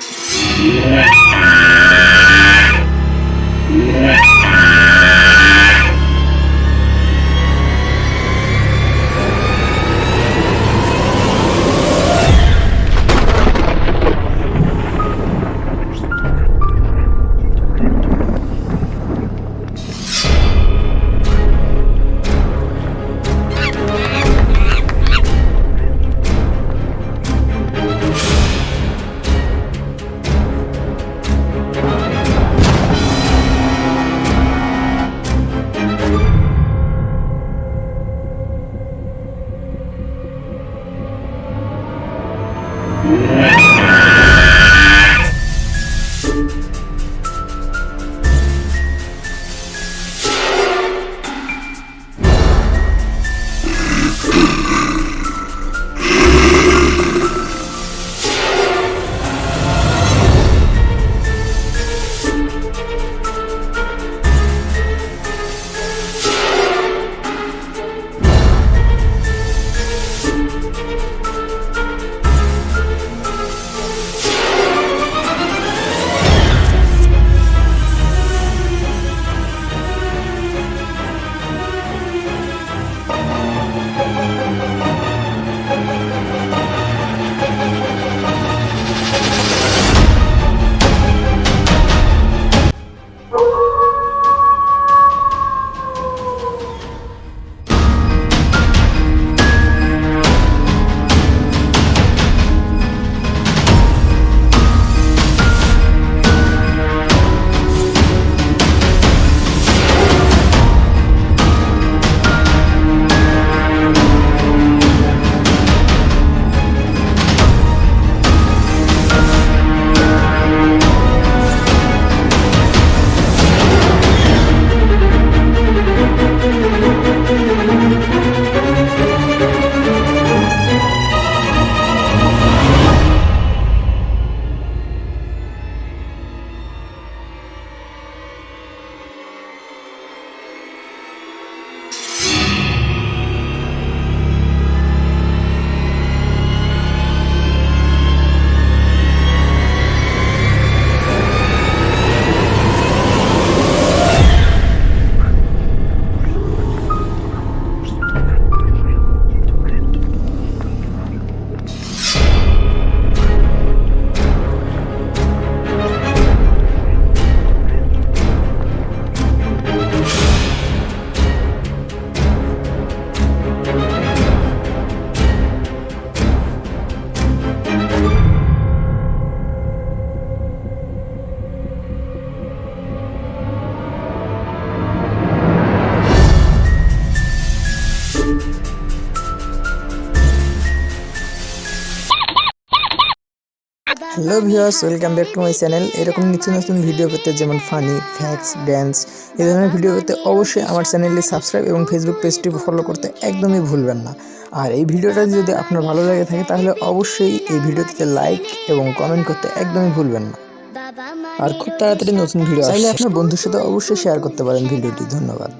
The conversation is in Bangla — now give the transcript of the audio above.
Yeah. Yeah. Hello viewers welcome back to my channel এরকম নিত্য নতুন ভিডিও পেতে যেমন ফানি ফ্যাক্স ড্যান্স এই ধরনের ভিডিও পেতে অবশ্যই আমার চ্যানেলটি সাবস্ক্রাইব এবং ফেসবুক পেজটি ফলো করতে একদমই ভুলবেন না। আর এই ভিডিওটা যদি আপনার ভালো লাগে থাকে তাহলে অবশ্যই এই ভিডিওটিতে লাইক এবং কমেন্ট করতে একদমই ভুলবেন না। আর খুব তাড়াতাড়ি নতুন ভিডিও চাইলে আপনার বন্ধুর সাথে অবশ্যই শেয়ার করতে পারেন ভিডিওটি ধন্যবাদ।